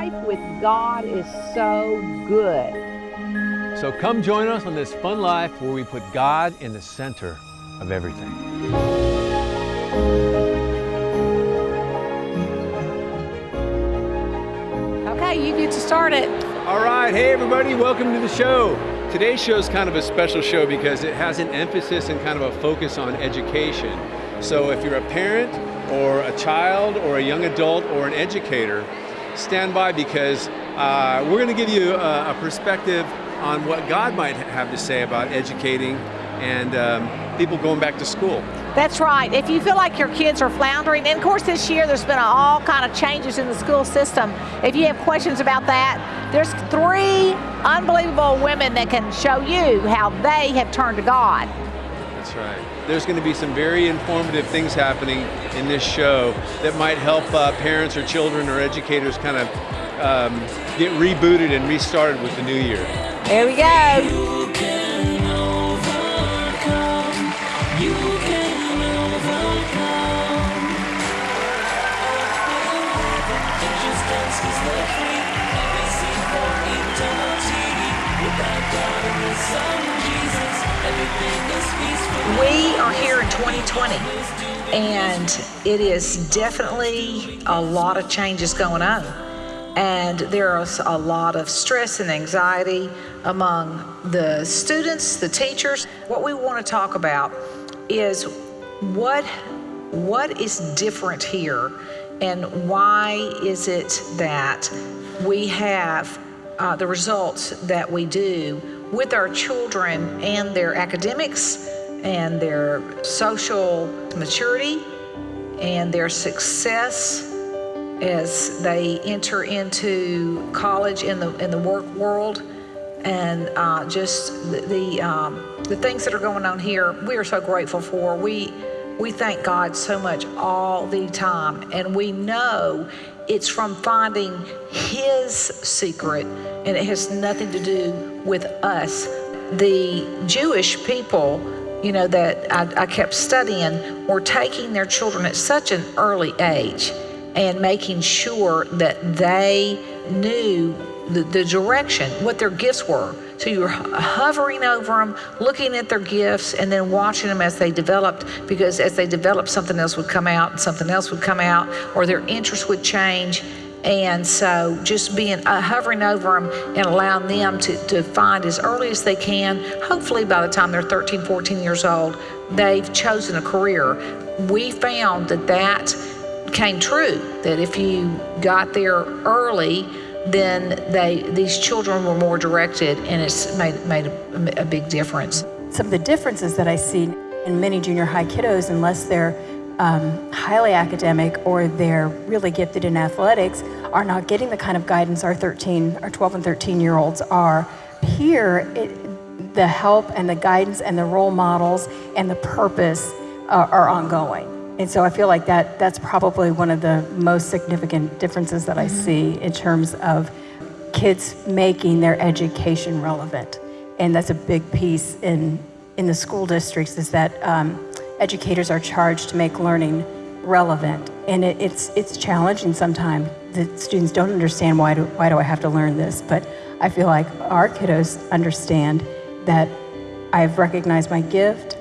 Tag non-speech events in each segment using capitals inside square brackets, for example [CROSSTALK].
life with God is so good. So come join us on this fun life where we put God in the center of everything. Okay, you get to start it. All right, hey everybody, welcome to the show. Today's show is kind of a special show because it has an emphasis and kind of a focus on education. So if you're a parent or a child or a young adult or an educator, stand by because uh, we're going to give you a, a, perspective on what God might have to say about educating and um, people going back to school. That's right. If you feel like your kids are floundering, and of course this year there's been all kind of changes in the school system. If you have questions about that, there's three unbelievable women that can show you how they have turned to God. That's right. There's going to be some very informative things happening in this show that might help uh, parents or children or educators kind of um, get rebooted and restarted with the new year. There we go. And it is definitely a lot of changes going on. And there's a lot of stress and anxiety among the students, the teachers. What we want to talk about is what what is different here and why is it that we have uh, the results that we do with our children and their academics and their social maturity and their success as they enter into college in the in the work world. And uh, just the the, um, the things that are going on here we are so grateful for. We we thank God so much all the time. And we know it's from finding his secret and it has nothing to do with us. The Jewish people you know, that I, I kept studying were taking their children at such an early age and making sure that they knew the, the direction, what their gifts were. So you were hovering over them, looking at their gifts, and then watching them as they developed, because as they developed, something else would come out, and something else would come out, or their interest would change. And so just being uh, hovering over them and allowing them to, to find as early as they can, hopefully by the time they're 13, 14 years old, they've chosen a career. We found that that came true, that if you got there early, then they these children were more directed and it's made, made a, a big difference. Some of the differences that I see in many junior high kiddos, unless they're um, highly academic or they're really gifted in athletics are not getting the kind of guidance our 13, our 12 and 13 year olds are. Here, it, the help and the guidance and the role models and the purpose are, are ongoing. And so I feel like that that's probably one of the most significant differences that I mm-hmm. see in terms of kids making their education relevant. And that's a big piece in, in the school districts is that um, educators are charged to make learning relevant. And it, it's, it's challenging sometimes. The students don't understand why do, why do I have to learn this, but I feel like our kiddos understand that I've recognized my gift,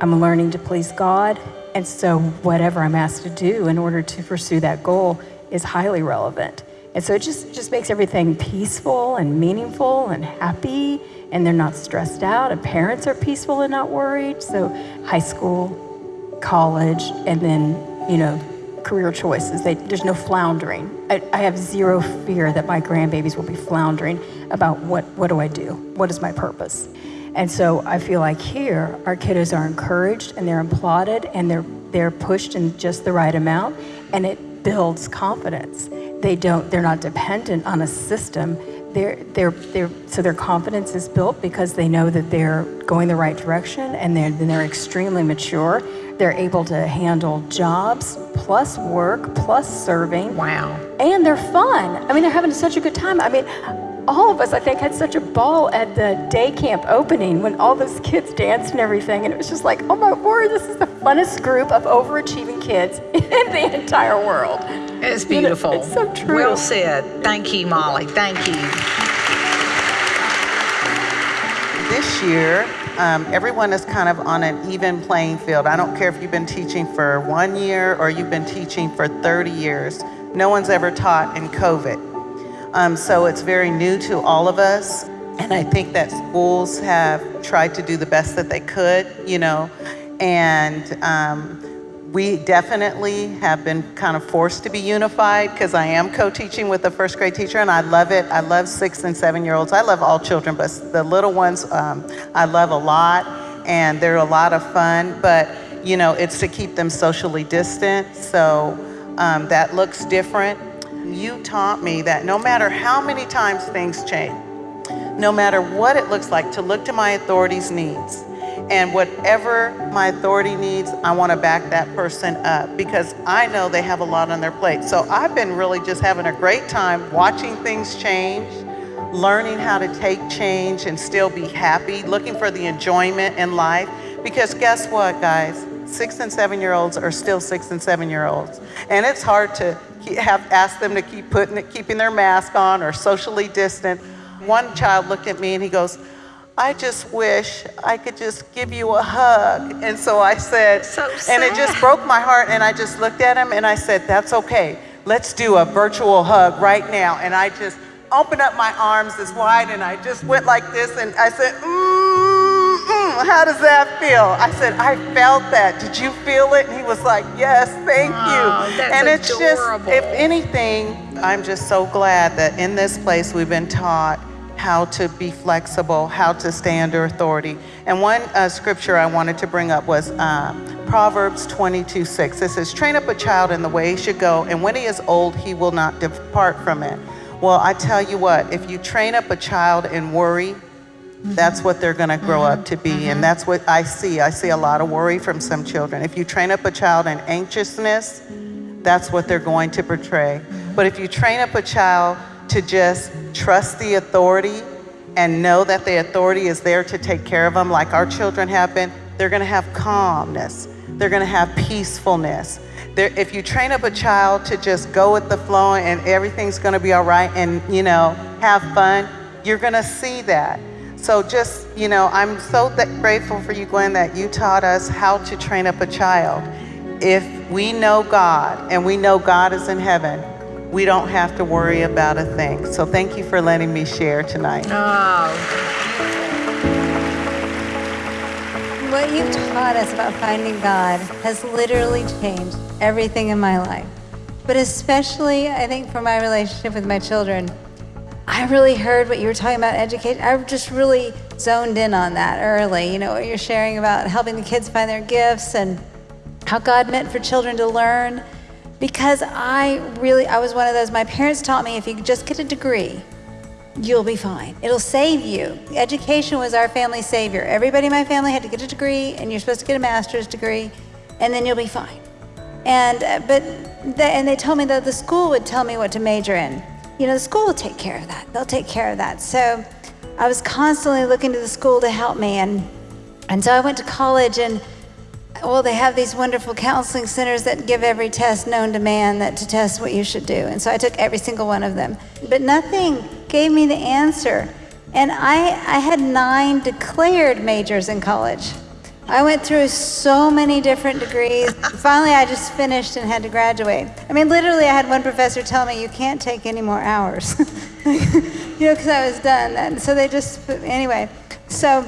I'm learning to please God, and so whatever I'm asked to do in order to pursue that goal is highly relevant. And so it just, just makes everything peaceful and meaningful and happy and they're not stressed out and parents are peaceful and not worried. So high school, college, and then, you know, career choices. They, there's no floundering. I, I, have zero fear that my grandbabies will be floundering about what, what do I do? What is my purpose? And so I feel like here, our kiddos are encouraged and they're applauded and they're, they're pushed in just the right amount and it builds confidence. They don't, they're not dependent on a system they're, they're, they're, so their confidence is built because they know that they're going the right direction and they're, they're extremely mature. They're able to handle jobs plus work plus serving. Wow. And they're fun. I mean, they're having such a good time. I mean, all of us, I think, had such a ball at the day camp opening when all those kids danced and everything. And it was just like, oh my word, this is the funnest group of overachieving kids [LAUGHS] in the entire world. It's beautiful. It's so true. Well said. Thank you, Molly. Thank you. This year, um, everyone is kind of on an even playing field. I don't care if you've been teaching for one year or you've been teaching for 30 years. No one's ever taught in COVID. Um, so it's very new to all of us. And I think that schools have tried to do the best that they could, you know, and um, we definitely have been kind of forced to be unified because I am co-teaching with a first grade teacher and I love it. I love six and seven year olds. I love all children, but the little ones um, I love a lot and they're a lot of fun, but you know, it's to keep them socially distant. So um, that looks different. You taught me that no matter how many times things change, no matter what it looks like, to look to my authority's needs and whatever my authority needs, I want to back that person up because I know they have a lot on their plate. So I've been really just having a great time watching things change, learning how to take change and still be happy, looking for the enjoyment in life. Because guess what, guys? Six and seven year olds are still six and seven year olds. And it's hard to have ask them to keep putting it, keeping their mask on or socially distant. One child looked at me and he goes, I just wish I could just give you a hug. And so I said, So and it just broke my heart. And I just looked at him and I said, That's okay. Let's do a virtual hug right now. And I just opened up my arms as wide and I just went like this and I said, mm, mm, How does that feel? I said, I felt that. Did you feel it? And he was like, Yes, thank Oh, you. and it's adorable. just, if anything, I'm just so glad that in this place we've been taught how to be flexible, how to stay under authority. And one uh, scripture I wanted to bring up was uh, Proverbs 22 6. It says, Train up a child in the way he should go, and when he is old, he will not depart from it. Well, I tell you what, if you train up a child in worry, that's what they're going to grow up to be. And that's what I see. I see a lot of worry from some children. If you train up a child in anxiousness, that's what they're going to portray. But if you train up a child to just trust the authority and know that the authority is there to take care of them, like our children have been, they're going to have calmness. They're going to have peacefulness. There, if you train up a child to just go with the flow and everything's going to be all right and, you know, have fun, you're going to see that. So just, you know, I'm so grateful for you, Gwen, that you taught us how to train up a child. If we know God and we know God is in heaven, we don't have to worry about a thing. So thank you for letting me share tonight. Oh, What you've taught us about finding God has literally changed everything in my life. But especially, I think, for my relationship with my children, I really heard what you were talking about education. I just really zoned in on that early. You know, what you're sharing about helping the kids find their gifts and how God meant for children to learn. Because I really, I was one of those, my parents taught me if you just get a degree, you'll be fine. It'll save you. Education was our family savior. Everybody in my family had to get a degree, and you're supposed to get a master's degree, and then you'll be fine. And uh, but they, and they told me that the school would tell me what to major in. You know, the school will take care of that. They'll take care of that. So I was constantly looking to the school to help me, and and so I went to college and. Well, they have these wonderful counseling centers that give every test known to man that to test what you should do. And so I took every single one of them. But nothing gave me the answer. And I, I had nine declared majors in college. I went through so many different degrees. [LAUGHS] Finally, I just finished and had to graduate. I mean, literally, I had one professor tell me, you can't take any more hours. [LAUGHS] you know, because I was done. And so they just, anyway. So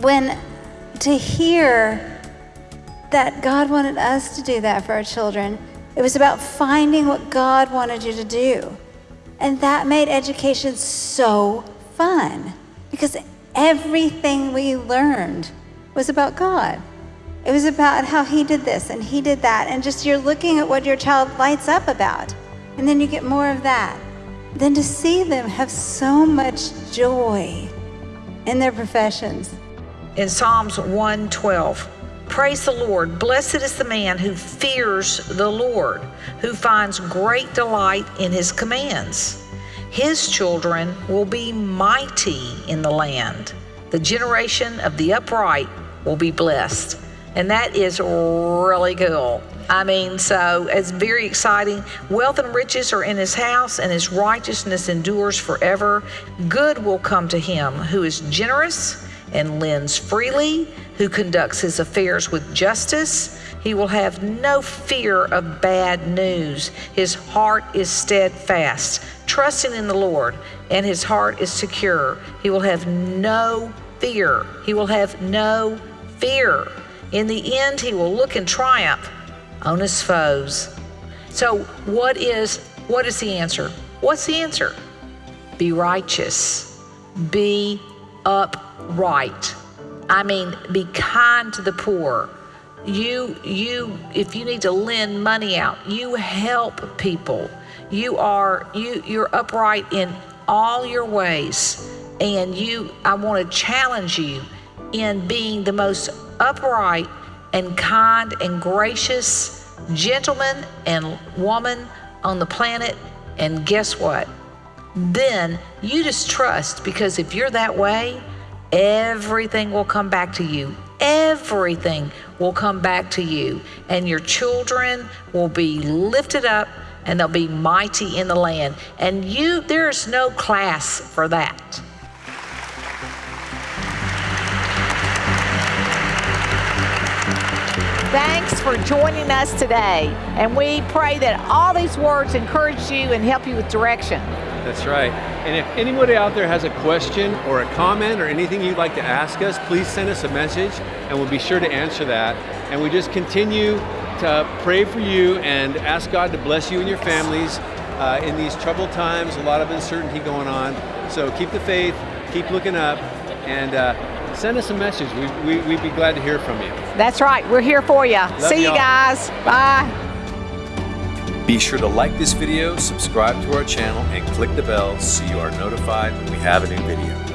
when to hear that God wanted us to do that for our children. It was about finding what God wanted you to do. And that made education so fun because everything we learned was about God. It was about how He did this and He did that. And just you're looking at what your child lights up about. And then you get more of that. Then to see them have so much joy in their professions. in Psalms 112. Praise the Lord. Blessed is the man who fears the Lord, who finds great delight in his commands. His children will be mighty in the land. The generation of the upright will be blessed. And that is really cool. I mean, so it's very exciting. Wealth and riches are in his house, and his righteousness endures forever. Good will come to him who is generous and lends freely, who conducts his affairs with justice. He will have no fear of bad news. His heart is steadfast, trusting in the Lord, and his heart is secure. He will have no fear. He will have no fear. In the end, he will look in triumph on his foes. So, what is what is the answer? What's the answer? Be righteous. Be upright. I mean, be kind to the poor. You you if you need to lend money out you help people. You are you you're upright in all your ways. And you i want to challenge you in being the most upright and kind and gracious gentleman and woman on the planet. And guess what? Then you just trust because if you're that way everything will come back to you everything will come back to you, and your children will be lifted up and they'll be mighty in the land. And you, there's no class for that. Thanks for joining us today. And we pray that all these words encourage you and help you with direction. That's right. And if anybody out there has a question or a comment or anything you'd like to ask us, please send us a message and we'll be sure to answer that. And we just continue to pray for you and ask God to bless you and your families uh, in these troubled times, a lot of uncertainty going on. So keep the faith, keep looking up, and uh, send us a message. We, we, we'd be glad to hear from you. That's right. We're here for you. See you guys. Bye. Be sure to like this video, subscribe to our channel, and click the bell so you are notified when we have a new video.